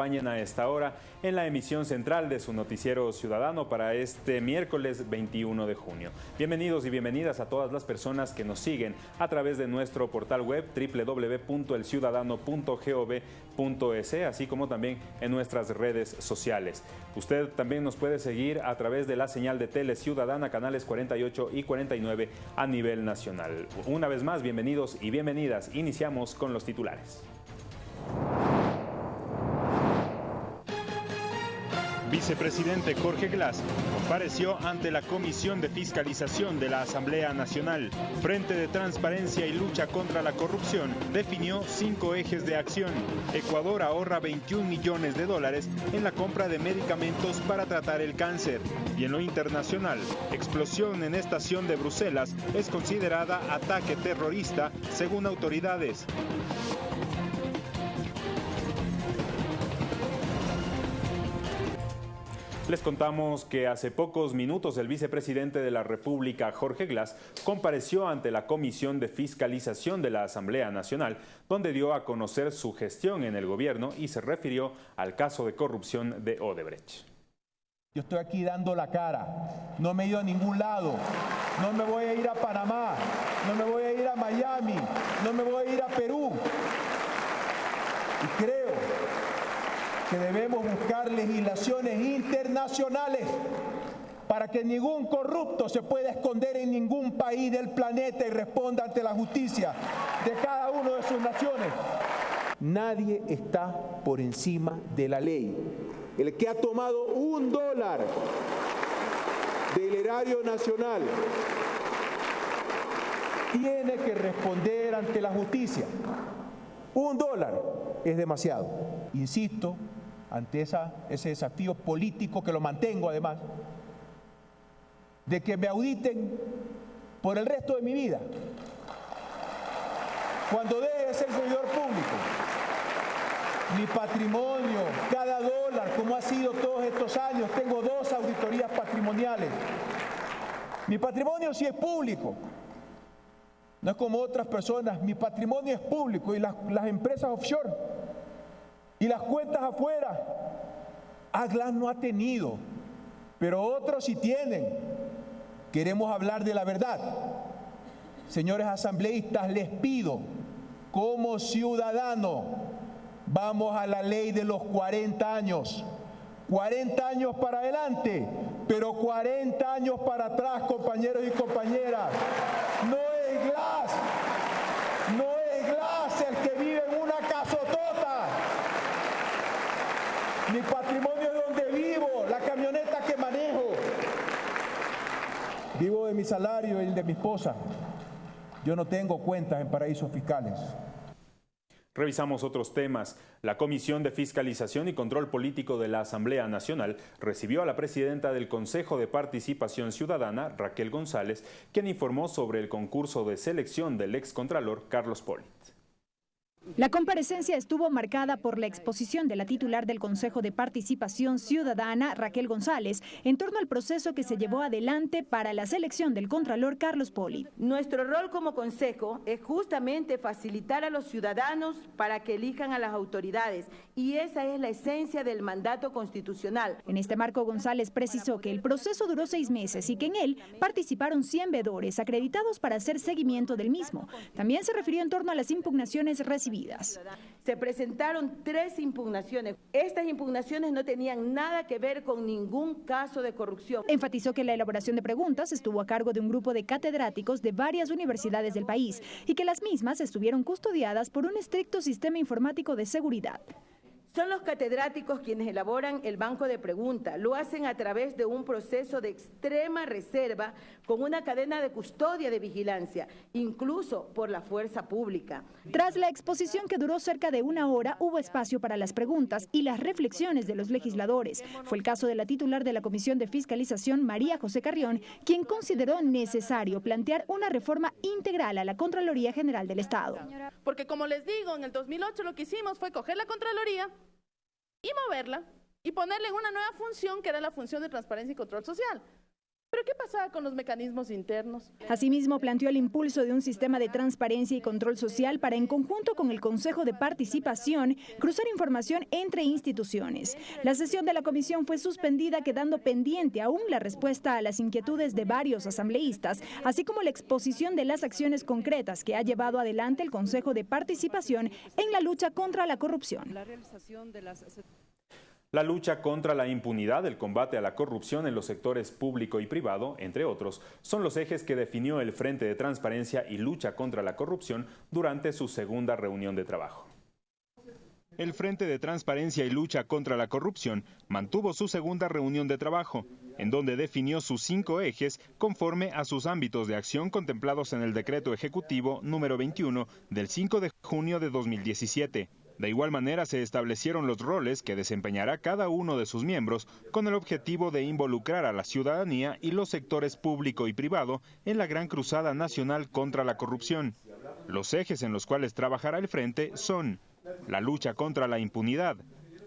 acompañen a esta hora en la emisión central de su noticiero ciudadano para este miércoles 21 de junio. Bienvenidos y bienvenidas a todas las personas que nos siguen a través de nuestro portal web www.elciudadano.gov.es, así como también en nuestras redes sociales. Usted también nos puede seguir a través de la señal de Tele Ciudadana, canales 48 y 49 a nivel nacional. Una vez más, bienvenidos y bienvenidas. Iniciamos con los titulares. Vicepresidente Jorge Glass compareció ante la Comisión de Fiscalización de la Asamblea Nacional. Frente de Transparencia y Lucha contra la Corrupción definió cinco ejes de acción. Ecuador ahorra 21 millones de dólares en la compra de medicamentos para tratar el cáncer. Y en lo internacional, explosión en estación de Bruselas es considerada ataque terrorista según autoridades. Les contamos que hace pocos minutos el vicepresidente de la República, Jorge Glass, compareció ante la Comisión de Fiscalización de la Asamblea Nacional, donde dio a conocer su gestión en el gobierno y se refirió al caso de corrupción de Odebrecht. Yo estoy aquí dando la cara, no me he ido a ningún lado, no me voy a ir a Panamá, no me voy a ir a Miami, no me voy a ir a Perú. Y creo que debemos buscar legislaciones internacionales para que ningún corrupto se pueda esconder en ningún país del planeta y responda ante la justicia de cada uno de sus naciones. Nadie está por encima de la ley. El que ha tomado un dólar del erario nacional tiene que responder ante la justicia. Un dólar es demasiado. Insisto, ante ese desafío político que lo mantengo además, de que me auditen por el resto de mi vida. Cuando deje de ser servidor público, mi patrimonio, cada dólar, como ha sido todos estos años, tengo dos auditorías patrimoniales. Mi patrimonio sí es público, no es como otras personas, mi patrimonio es público y las, las empresas offshore y las cuentas afuera, Aglas no ha tenido, pero otros sí tienen. Queremos hablar de la verdad. Señores asambleístas, les pido, como ciudadano, vamos a la ley de los 40 años. 40 años para adelante, pero 40 años para atrás, compañeros y compañeras. No es Glass, no es Glass el que vive en una casotota. Mi patrimonio es donde vivo, la camioneta que manejo. Vivo de mi salario y el de mi esposa. Yo no tengo cuentas en paraísos fiscales. Revisamos otros temas. La Comisión de Fiscalización y Control Político de la Asamblea Nacional recibió a la presidenta del Consejo de Participación Ciudadana, Raquel González, quien informó sobre el concurso de selección del excontralor Carlos Poli. La comparecencia estuvo marcada por la exposición de la titular del Consejo de Participación Ciudadana, Raquel González, en torno al proceso que se llevó adelante para la selección del Contralor Carlos Poli. Nuestro rol como Consejo es justamente facilitar a los ciudadanos para que elijan a las autoridades y esa es la esencia del mandato constitucional. En este marco, González precisó que el proceso duró seis meses y que en él participaron 100 vedores acreditados para hacer seguimiento del mismo. También se refirió en torno a las impugnaciones recibidas se presentaron tres impugnaciones. Estas impugnaciones no tenían nada que ver con ningún caso de corrupción. Enfatizó que la elaboración de preguntas estuvo a cargo de un grupo de catedráticos de varias universidades del país y que las mismas estuvieron custodiadas por un estricto sistema informático de seguridad. Son los catedráticos quienes elaboran el banco de preguntas. Lo hacen a través de un proceso de extrema reserva con una cadena de custodia de vigilancia, incluso por la fuerza pública. Tras la exposición que duró cerca de una hora, hubo espacio para las preguntas y las reflexiones de los legisladores. Fue el caso de la titular de la Comisión de Fiscalización, María José Carrión, quien consideró necesario plantear una reforma integral a la Contraloría General del Estado. Porque como les digo, en el 2008 lo que hicimos fue coger la Contraloría y moverla y ponerle una nueva función que era la función de transparencia y control social. ¿Pero qué pasaba con los mecanismos internos? Asimismo, planteó el impulso de un sistema de transparencia y control social para, en conjunto con el Consejo de Participación, cruzar información entre instituciones. La sesión de la comisión fue suspendida, quedando pendiente aún la respuesta a las inquietudes de varios asambleístas, así como la exposición de las acciones concretas que ha llevado adelante el Consejo de Participación en la lucha contra la corrupción. La realización de las la lucha contra la impunidad, el combate a la corrupción en los sectores público y privado, entre otros, son los ejes que definió el Frente de Transparencia y Lucha contra la Corrupción durante su segunda reunión de trabajo. El Frente de Transparencia y Lucha contra la Corrupción mantuvo su segunda reunión de trabajo, en donde definió sus cinco ejes conforme a sus ámbitos de acción contemplados en el Decreto Ejecutivo número 21 del 5 de junio de 2017. De igual manera se establecieron los roles que desempeñará cada uno de sus miembros con el objetivo de involucrar a la ciudadanía y los sectores público y privado en la gran cruzada nacional contra la corrupción. Los ejes en los cuales trabajará el frente son la lucha contra la impunidad,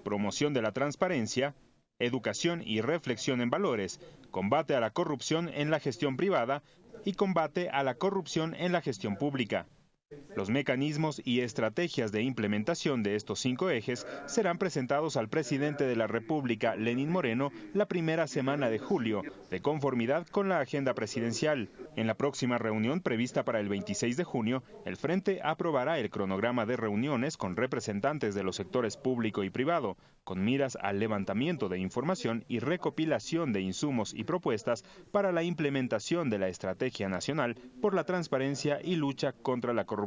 promoción de la transparencia, educación y reflexión en valores, combate a la corrupción en la gestión privada y combate a la corrupción en la gestión pública. Los mecanismos y estrategias de implementación de estos cinco ejes serán presentados al presidente de la República, Lenín Moreno, la primera semana de julio, de conformidad con la agenda presidencial. En la próxima reunión prevista para el 26 de junio, el Frente aprobará el cronograma de reuniones con representantes de los sectores público y privado, con miras al levantamiento de información y recopilación de insumos y propuestas para la implementación de la Estrategia Nacional por la Transparencia y Lucha contra la Corrupción.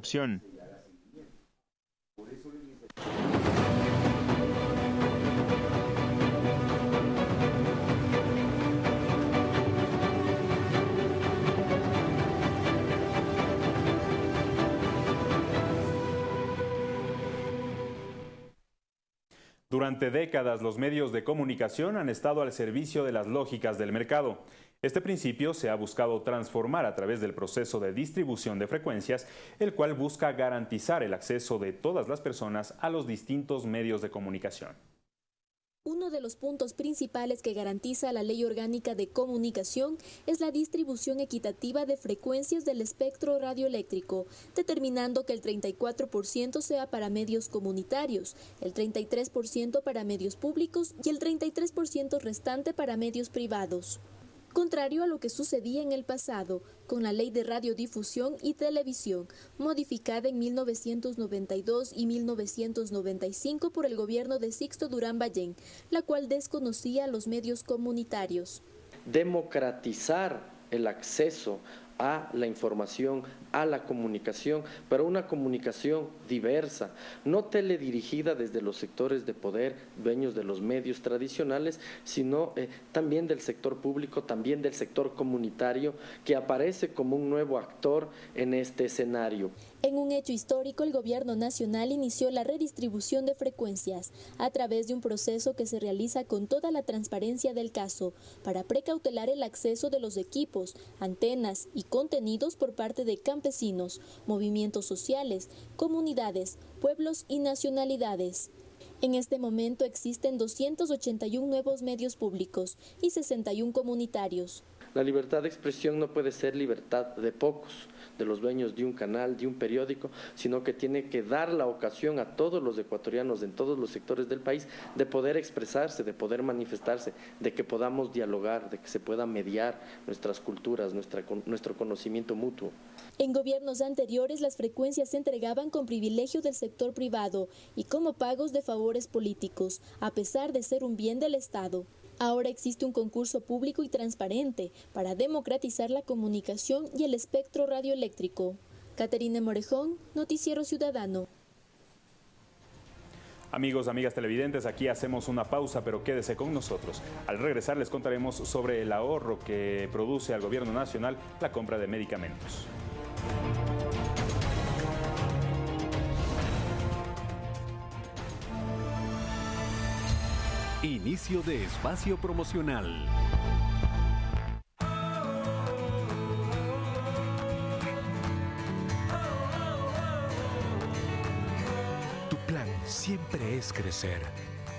Durante décadas los medios de comunicación han estado al servicio de las lógicas del mercado. Este principio se ha buscado transformar a través del proceso de distribución de frecuencias, el cual busca garantizar el acceso de todas las personas a los distintos medios de comunicación. Uno de los puntos principales que garantiza la Ley Orgánica de Comunicación es la distribución equitativa de frecuencias del espectro radioeléctrico, determinando que el 34% sea para medios comunitarios, el 33% para medios públicos y el 33% restante para medios privados contrario a lo que sucedía en el pasado con la Ley de Radiodifusión y Televisión, modificada en 1992 y 1995 por el gobierno de Sixto Durán Ballén, la cual desconocía los medios comunitarios. Democratizar el acceso a la información, a la comunicación, pero una comunicación diversa, no teledirigida desde los sectores de poder, dueños de los medios tradicionales, sino eh, también del sector público, también del sector comunitario, que aparece como un nuevo actor en este escenario. En un hecho histórico, el Gobierno Nacional inició la redistribución de frecuencias a través de un proceso que se realiza con toda la transparencia del caso para precautelar el acceso de los equipos, antenas y contenidos por parte de campesinos, movimientos sociales, comunidades, pueblos y nacionalidades. En este momento existen 281 nuevos medios públicos y 61 comunitarios. La libertad de expresión no puede ser libertad de pocos de los dueños de un canal, de un periódico, sino que tiene que dar la ocasión a todos los ecuatorianos en todos los sectores del país de poder expresarse, de poder manifestarse, de que podamos dialogar, de que se pueda mediar nuestras culturas, nuestro conocimiento mutuo. En gobiernos anteriores las frecuencias se entregaban con privilegio del sector privado y como pagos de favores políticos, a pesar de ser un bien del Estado. Ahora existe un concurso público y transparente para democratizar la comunicación y el espectro radioeléctrico. Caterina Morejón, Noticiero Ciudadano. Amigos, amigas televidentes, aquí hacemos una pausa, pero quédese con nosotros. Al regresar les contaremos sobre el ahorro que produce al gobierno nacional la compra de medicamentos. Inicio de espacio promocional. Tu plan siempre es crecer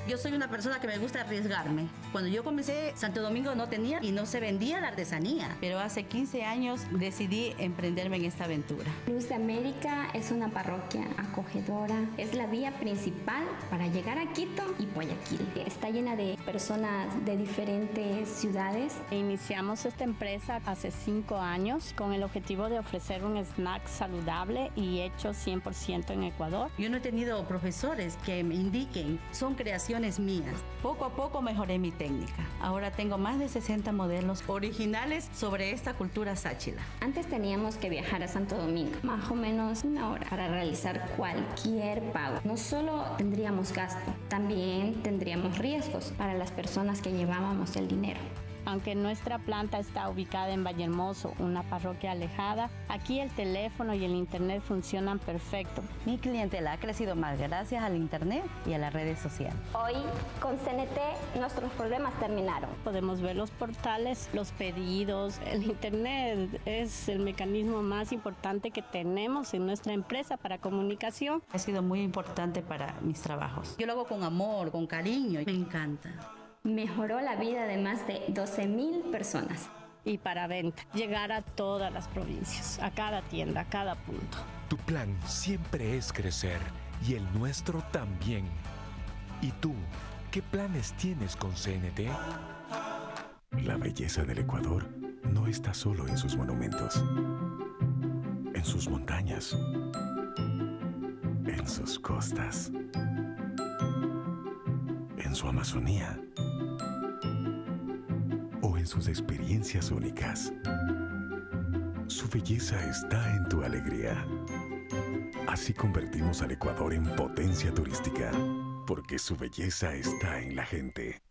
Yo soy una persona que me gusta arriesgarme. Cuando yo comencé, Santo Domingo no tenía y no se vendía la artesanía. Pero hace 15 años decidí emprenderme en esta aventura. Luz de América es una parroquia acogedora. Es la vía principal para llegar a Quito y Guayaquil. Está llena de personas de diferentes ciudades. Iniciamos esta empresa hace cinco años con el objetivo de ofrecer un snack saludable y hecho 100% en Ecuador. Yo no he tenido profesores que me indiquen, son creaciones mías. Poco a poco mejoré mi técnica. Ahora tengo más de 60 modelos originales sobre esta cultura sáchila. Antes teníamos que viajar a Santo Domingo, más o menos una hora, para realizar cualquier pago. No solo tendríamos gasto, también tendríamos riesgos para las personas que llevábamos el dinero. Aunque nuestra planta está ubicada en Vallehermoso, una parroquia alejada, aquí el teléfono y el internet funcionan perfecto. Mi clientela ha crecido más gracias al internet y a las redes sociales. Hoy con CNT nuestros problemas terminaron. Podemos ver los portales, los pedidos, el internet es el mecanismo más importante que tenemos en nuestra empresa para comunicación. Ha sido muy importante para mis trabajos. Yo lo hago con amor, con cariño, me encanta mejoró la vida de más de 12 mil personas. Y para venta, llegar a todas las provincias, a cada tienda, a cada punto. Tu plan siempre es crecer y el nuestro también. ¿Y tú, qué planes tienes con CNT? La belleza del Ecuador no está solo en sus monumentos, en sus montañas, en sus costas, en su Amazonía sus experiencias únicas. Su belleza está en tu alegría. Así convertimos al Ecuador en potencia turística, porque su belleza está en la gente.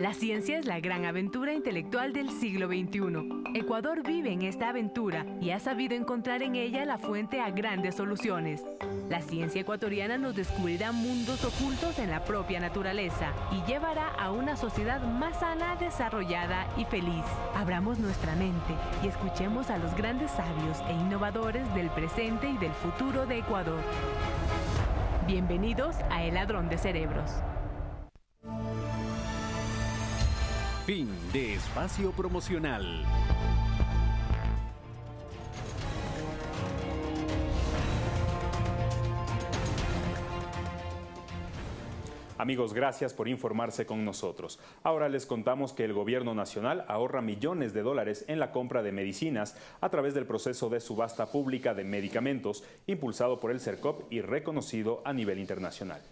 La ciencia es la gran aventura intelectual del siglo XXI. Ecuador vive en esta aventura y ha sabido encontrar en ella la fuente a grandes soluciones. La ciencia ecuatoriana nos descubrirá mundos ocultos en la propia naturaleza y llevará a una sociedad más sana, desarrollada y feliz. Abramos nuestra mente y escuchemos a los grandes sabios e innovadores del presente y del futuro de Ecuador. Bienvenidos a El Ladrón de Cerebros. Fin de espacio promocional. Amigos, gracias por informarse con nosotros. Ahora les contamos que el gobierno nacional ahorra millones de dólares en la compra de medicinas a través del proceso de subasta pública de medicamentos impulsado por el CERCOP y reconocido a nivel internacional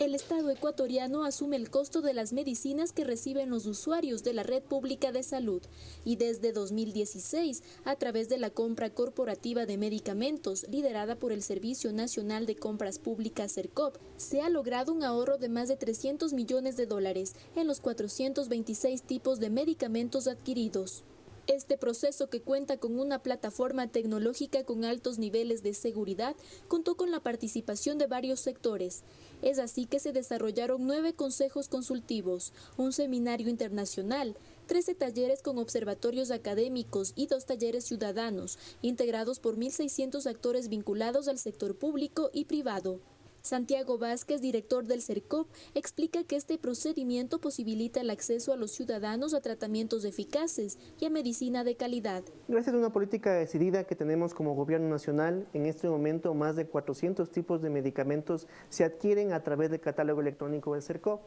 el Estado ecuatoriano asume el costo de las medicinas que reciben los usuarios de la red pública de salud y desde 2016, a través de la compra corporativa de medicamentos liderada por el Servicio Nacional de Compras Públicas CERCOP, se ha logrado un ahorro de más de 300 millones de dólares en los 426 tipos de medicamentos adquiridos. Este proceso, que cuenta con una plataforma tecnológica con altos niveles de seguridad, contó con la participación de varios sectores. Es así que se desarrollaron nueve consejos consultivos, un seminario internacional, 13 talleres con observatorios académicos y dos talleres ciudadanos, integrados por 1.600 actores vinculados al sector público y privado. Santiago Vázquez, director del CERCOP, explica que este procedimiento posibilita el acceso a los ciudadanos a tratamientos eficaces y a medicina de calidad. Gracias a una política decidida que tenemos como gobierno nacional, en este momento más de 400 tipos de medicamentos se adquieren a través del catálogo electrónico del CERCOP.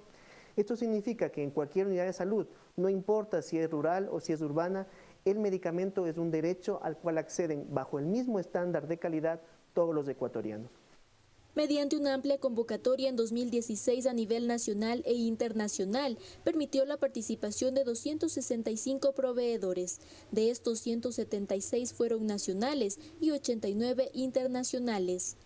Esto significa que en cualquier unidad de salud, no importa si es rural o si es urbana, el medicamento es un derecho al cual acceden bajo el mismo estándar de calidad todos los ecuatorianos mediante una amplia convocatoria en 2016 a nivel nacional e internacional, permitió la participación de 265 proveedores. De estos 176 fueron nacionales y 89 internacionales.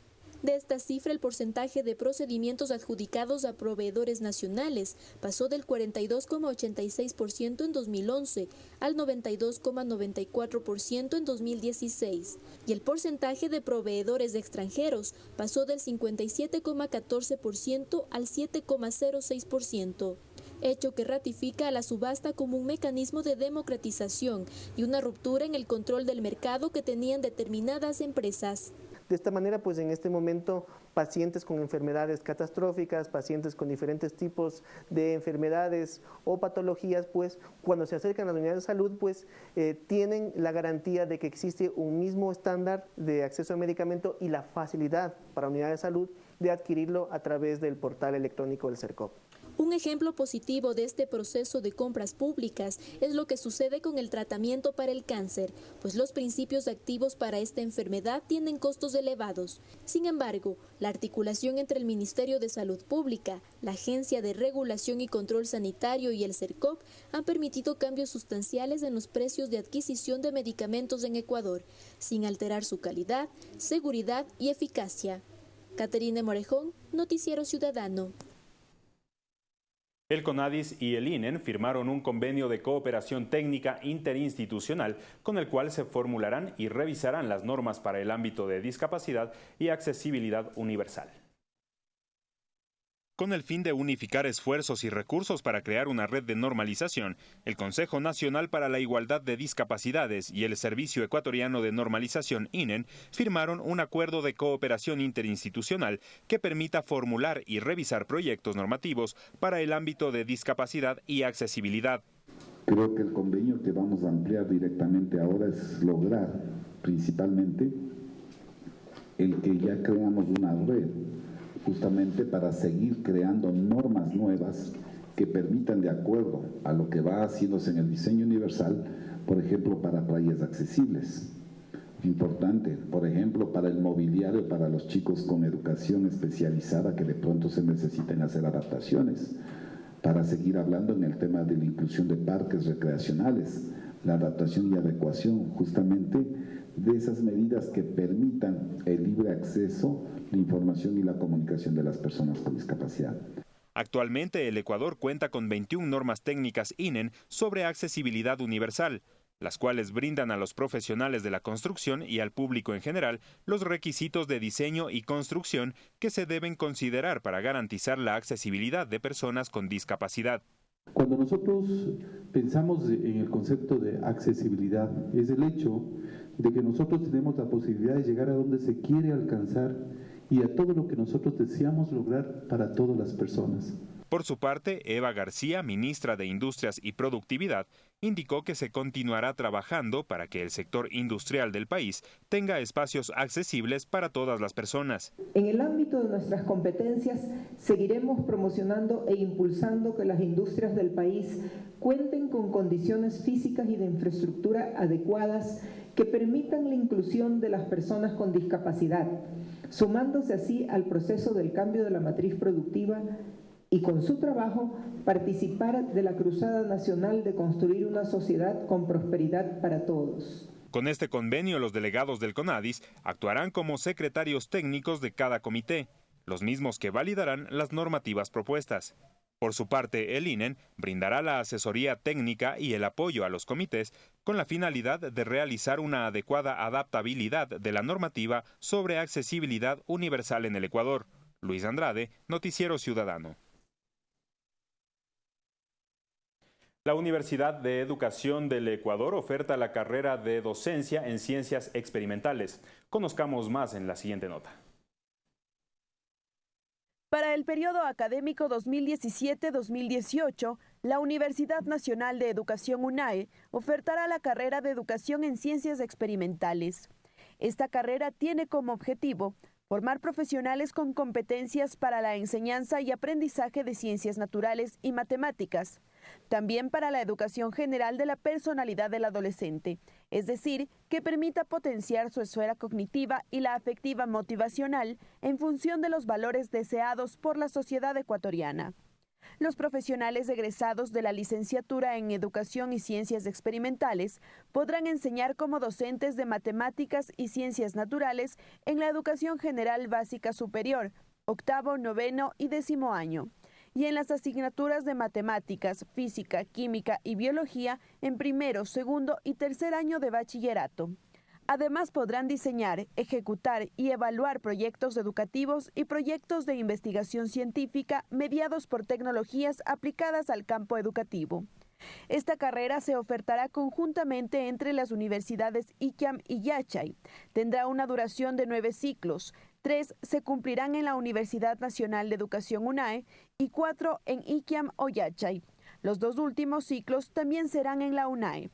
De esta cifra, el porcentaje de procedimientos adjudicados a proveedores nacionales pasó del 42,86% en 2011 al 92,94% en 2016 y el porcentaje de proveedores extranjeros pasó del 57,14% al 7,06% hecho que ratifica a la subasta como un mecanismo de democratización y una ruptura en el control del mercado que tenían determinadas empresas. De esta manera, pues en este momento, pacientes con enfermedades catastróficas, pacientes con diferentes tipos de enfermedades o patologías, pues cuando se acercan a la unidad de salud, pues eh, tienen la garantía de que existe un mismo estándar de acceso a medicamento y la facilidad para unidad de salud de adquirirlo a través del portal electrónico del CERCOP. Un ejemplo positivo de este proceso de compras públicas es lo que sucede con el tratamiento para el cáncer, pues los principios activos para esta enfermedad tienen costos elevados. Sin embargo, la articulación entre el Ministerio de Salud Pública, la Agencia de Regulación y Control Sanitario y el CERCOP han permitido cambios sustanciales en los precios de adquisición de medicamentos en Ecuador, sin alterar su calidad, seguridad y eficacia. Caterine Morejón, Noticiero Ciudadano. El CONADIS y el INEN firmaron un convenio de cooperación técnica interinstitucional con el cual se formularán y revisarán las normas para el ámbito de discapacidad y accesibilidad universal. Con el fin de unificar esfuerzos y recursos para crear una red de normalización, el Consejo Nacional para la Igualdad de Discapacidades y el Servicio Ecuatoriano de Normalización INEN firmaron un acuerdo de cooperación interinstitucional que permita formular y revisar proyectos normativos para el ámbito de discapacidad y accesibilidad. Creo que el convenio que vamos a ampliar directamente ahora es lograr principalmente el que ya creamos una red justamente para seguir creando normas nuevas que permitan, de acuerdo a lo que va haciéndose en el diseño universal, por ejemplo, para playas accesibles. Importante, por ejemplo, para el mobiliario, para los chicos con educación especializada que de pronto se necesiten hacer adaptaciones. Para seguir hablando en el tema de la inclusión de parques recreacionales, la adaptación y adecuación justamente de esas medidas que permitan el libre acceso la información y la comunicación de las personas con discapacidad. Actualmente el Ecuador cuenta con 21 normas técnicas INEN sobre accesibilidad universal, las cuales brindan a los profesionales de la construcción y al público en general los requisitos de diseño y construcción que se deben considerar para garantizar la accesibilidad de personas con discapacidad. Cuando nosotros pensamos en el concepto de accesibilidad, es el hecho de que nosotros tenemos la posibilidad de llegar a donde se quiere alcanzar y a todo lo que nosotros deseamos lograr para todas las personas. Por su parte, Eva García, ministra de Industrias y Productividad, indicó que se continuará trabajando para que el sector industrial del país tenga espacios accesibles para todas las personas. En el ámbito de nuestras competencias, seguiremos promocionando e impulsando que las industrias del país cuenten con condiciones físicas y de infraestructura adecuadas que permitan la inclusión de las personas con discapacidad sumándose así al proceso del cambio de la matriz productiva y con su trabajo participar de la Cruzada Nacional de construir una sociedad con prosperidad para todos. Con este convenio, los delegados del CONADIS actuarán como secretarios técnicos de cada comité, los mismos que validarán las normativas propuestas. Por su parte, el INEN brindará la asesoría técnica y el apoyo a los comités con la finalidad de realizar una adecuada adaptabilidad de la normativa sobre accesibilidad universal en el Ecuador. Luis Andrade, Noticiero Ciudadano. La Universidad de Educación del Ecuador oferta la carrera de docencia en ciencias experimentales. Conozcamos más en la siguiente nota. Para el periodo académico 2017-2018, la Universidad Nacional de Educación UNAE ofertará la carrera de Educación en Ciencias Experimentales. Esta carrera tiene como objetivo formar profesionales con competencias para la enseñanza y aprendizaje de ciencias naturales y matemáticas, también para la educación general de la personalidad del adolescente, es decir, que permita potenciar su esfera cognitiva y la afectiva motivacional en función de los valores deseados por la sociedad ecuatoriana. Los profesionales egresados de la licenciatura en Educación y Ciencias Experimentales podrán enseñar como docentes de matemáticas y ciencias naturales en la educación general básica superior, octavo, noveno y décimo año y en las asignaturas de matemáticas, física, química y biología en primero, segundo y tercer año de bachillerato. Además podrán diseñar, ejecutar y evaluar proyectos educativos y proyectos de investigación científica mediados por tecnologías aplicadas al campo educativo. Esta carrera se ofertará conjuntamente entre las universidades ICAM y Yachay. Tendrá una duración de nueve ciclos. Tres se cumplirán en la Universidad Nacional de Educación UNAE y cuatro en ICAM o Yachay. Los dos últimos ciclos también serán en la UNAE.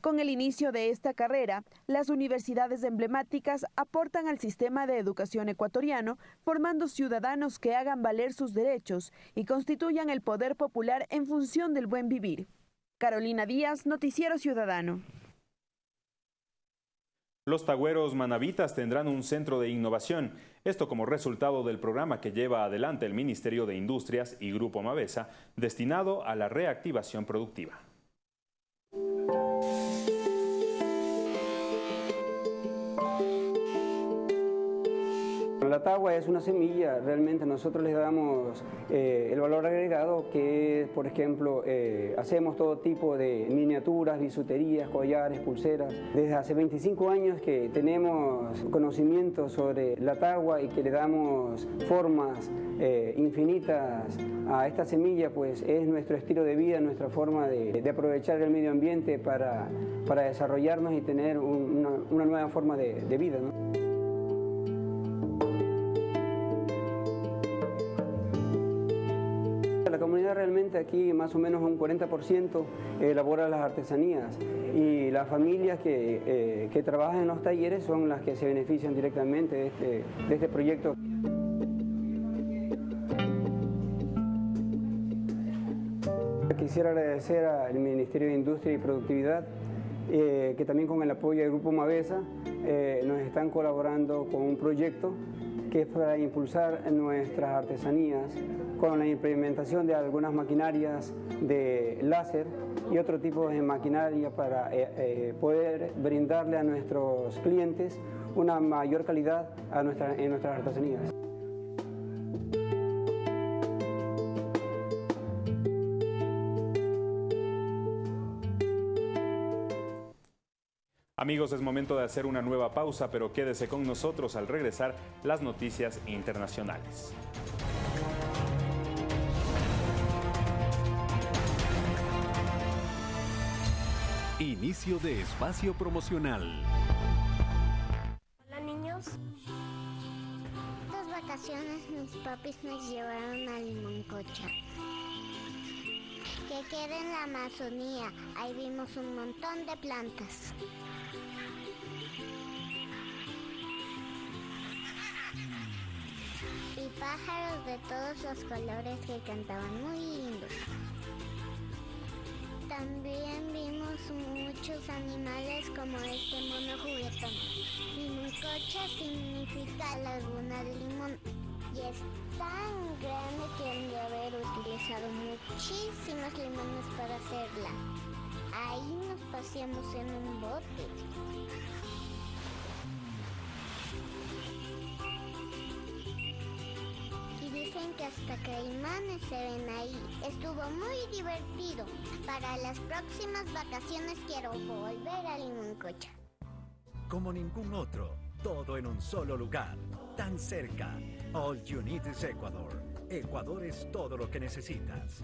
Con el inicio de esta carrera, las universidades emblemáticas aportan al sistema de educación ecuatoriano, formando ciudadanos que hagan valer sus derechos y constituyan el poder popular en función del buen vivir. Carolina Díaz, Noticiero Ciudadano. Los tagüeros manavitas tendrán un centro de innovación, esto como resultado del programa que lleva adelante el Ministerio de Industrias y Grupo Mavesa, destinado a la reactivación productiva. La tagua es una semilla, realmente nosotros les damos eh, el valor agregado que por ejemplo, eh, hacemos todo tipo de miniaturas, bisuterías, collares, pulseras. Desde hace 25 años que tenemos conocimiento sobre la tagua y que le damos formas eh, infinitas a esta semilla, pues es nuestro estilo de vida, nuestra forma de, aprovechar el medio ambiente para, desarrollarnos y tener una, nueva forma de, vida. Realmente aquí más o menos un 40% elabora las artesanías y las familias que, eh, trabajan en los talleres son las que se benefician directamente de este, de este proyecto. Quisiera agradecer al Ministerio de Industria y Productividad eh, que también con el apoyo del Grupo Mavesa eh, nos están colaborando con un proyecto que es para impulsar nuestras artesanías con la implementación de algunas maquinarias de láser y otro tipo de maquinaria para eh, poder brindarle a nuestros clientes una mayor calidad a en nuestras artesanías. Amigos, es momento de hacer una nueva pausa, pero quédese con nosotros al regresar las noticias internacionales. Inicio de espacio promocional. Hola niños. Estas vacaciones mis papis nos llevaron a Limoncocha que queda en la Amazonía. Ahí vimos un montón de plantas. Y pájaros de todos los colores que cantaban muy lindos. También vimos muchos animales como este mono juguetón. Limoncocha significa laguna de limón y es tan grande que han de haber utilizado muchísimos limones para hacerla. Ahí nos paseamos en un bote. Dicen que hasta caimanes se ven ahí. Estuvo muy divertido. Para las próximas vacaciones quiero volver a Limoncocha. Como ningún otro, todo en un solo lugar, tan cerca All you need is Ecuador. Ecuador es todo lo que necesitas.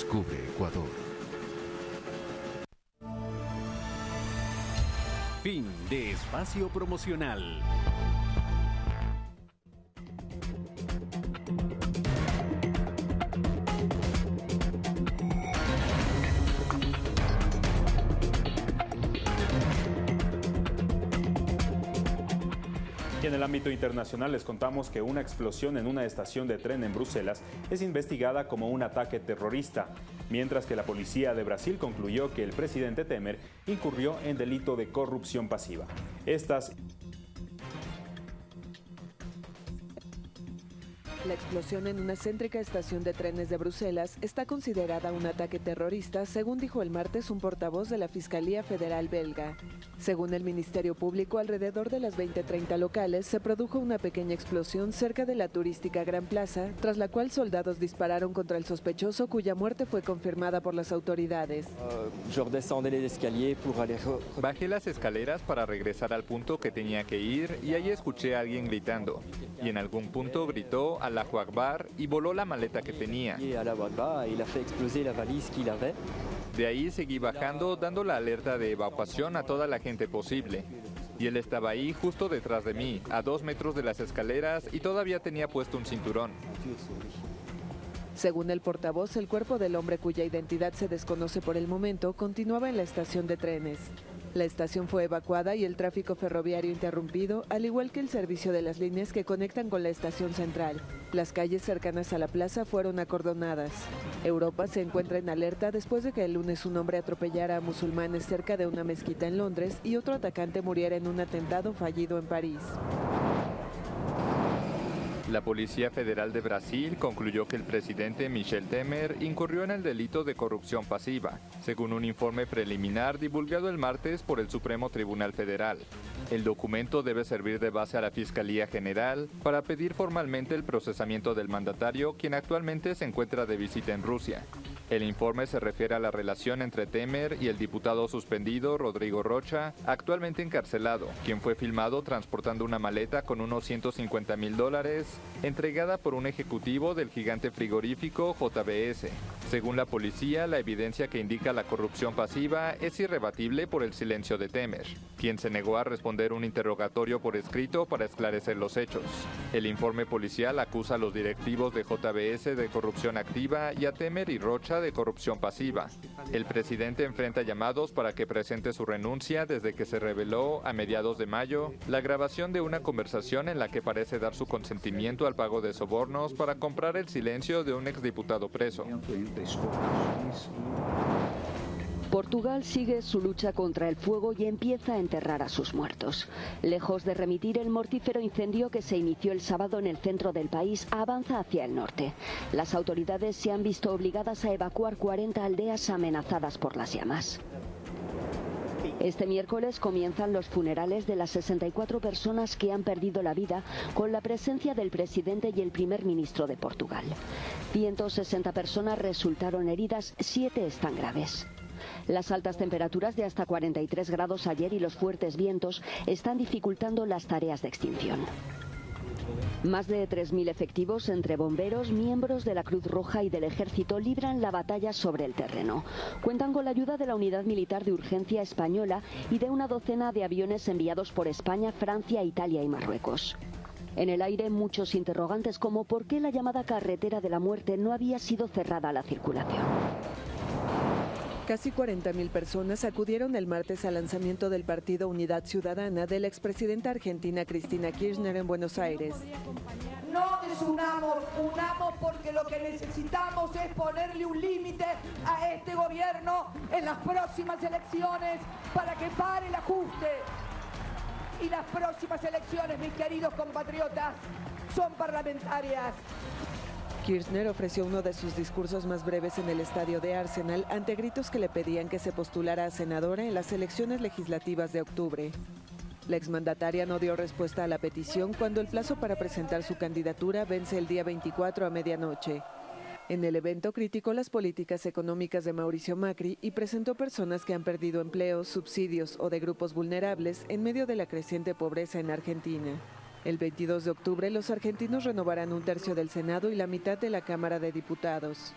Descubre Ecuador. Fin de espacio promocional. Ámbito internacional les contamos que una explosión en una estación de tren en Bruselas es investigada como un ataque terrorista, mientras que la policía de Brasil concluyó que el presidente Temer incurrió en delito de corrupción pasiva. Estas La explosión en una céntrica estación de trenes de Bruselas está considerada un ataque terrorista, según dijo el martes un portavoz de la Fiscalía Federal belga. Según el Ministerio Público, alrededor de las 20:30 locales se produjo una pequeña explosión cerca de la turística Gran Plaza, tras la cual soldados dispararon contra el sospechoso, cuya muerte fue confirmada por las autoridades. Bajé las escaleras para regresar al punto que tenía que ir y ahí escuché a alguien gritando. Y en algún punto gritó la Akbar y voló la maleta que tenía. De ahí seguí bajando dando la alerta de evacuación a toda la gente posible. Y él estaba ahí justo detrás de mí, a dos metros de las escaleras y todavía tenía puesto un cinturón. Según el portavoz, el cuerpo del hombre cuya identidad se desconoce por el momento continuaba en la estación de trenes. La estación fue evacuada y el tráfico ferroviario interrumpido, al igual que el servicio de las líneas que conectan con la estación central. Las calles cercanas a la plaza fueron acordonadas. Europa se encuentra en alerta después de que el lunes un hombre atropellara a musulmanes cerca de una mezquita en Londres y otro atacante muriera en un atentado fallido en París. La Policía Federal de Brasil concluyó que el presidente Michel Temer incurrió en el delito de corrupción pasiva, según un informe preliminar divulgado el martes por el Supremo Tribunal Federal. El documento debe servir de base a la Fiscalía General para pedir formalmente el procesamiento del mandatario, quien actualmente se encuentra de visita en Rusia. El informe se refiere a la relación entre Temer y el diputado suspendido Rodrigo Rocha, actualmente encarcelado, quien fue filmado transportando una maleta con unos 150 mil dólares, entregada por un ejecutivo del gigante frigorífico JBS. Según la policía, la evidencia que indica la corrupción pasiva es irrebatible por el silencio de Temer, quien se negó a responder un interrogatorio por escrito para esclarecer los hechos. El informe policial acusa a los directivos de JBS de corrupción activa y a Temer y Rocha de corrupción pasiva. El presidente enfrenta llamados para que presente su renuncia desde que se reveló a mediados de mayo la grabación de una conversación en la que parece dar su consentimiento al pago de sobornos para comprar el silencio de un exdiputado preso. Portugal sigue su lucha contra el fuego y empieza a enterrar a sus muertos. Lejos de remitir el mortífero incendio que se inició el sábado en el centro del país, avanza hacia el norte. Las autoridades se han visto obligadas a evacuar 40 aldeas amenazadas por las llamas. Este miércoles comienzan los funerales de las 64 personas que han perdido la vida con la presencia del presidente y el primer ministro de Portugal. 160 personas resultaron heridas, 7 están graves. Las altas temperaturas de hasta 43 grados ayer y los fuertes vientos están dificultando las tareas de extinción. Más de 3.000 efectivos entre bomberos, miembros de la Cruz Roja y del Ejército libran la batalla sobre el terreno. Cuentan con la ayuda de la Unidad Militar de Urgencia Española y de una docena de aviones enviados por España, Francia, Italia y Marruecos. En el aire muchos interrogantes como por qué la llamada carretera de la muerte no había sido cerrada a la circulación. Casi 40.000 personas acudieron el martes al lanzamiento del partido Unidad Ciudadana de la expresidenta argentina Cristina Kirchner en Buenos Aires. No desunamos, unamos porque lo que necesitamos es ponerle un límite a este gobierno en las próximas elecciones para que pare el ajuste. Y las próximas elecciones, mis queridos compatriotas, son parlamentarias. Kirchner ofreció uno de sus discursos más breves en el estadio de Arsenal ante gritos que le pedían que se postulara a senadora en las elecciones legislativas de octubre. La exmandataria no dio respuesta a la petición cuando el plazo para presentar su candidatura vence el día 24 a medianoche. En el evento criticó las políticas económicas de Mauricio Macri y presentó personas que han perdido empleos, subsidios o de grupos vulnerables en medio de la creciente pobreza en Argentina. El 22 de octubre los argentinos renovarán un tercio del Senado y la mitad de la Cámara de Diputados.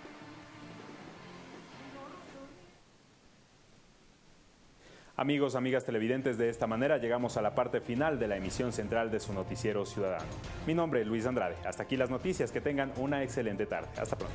Amigos, amigas televidentes, de esta manera llegamos a la parte final de la emisión central de su noticiero ciudadano. Mi nombre es Luis Andrade. Hasta aquí las noticias. Que tengan una excelente tarde. Hasta pronto.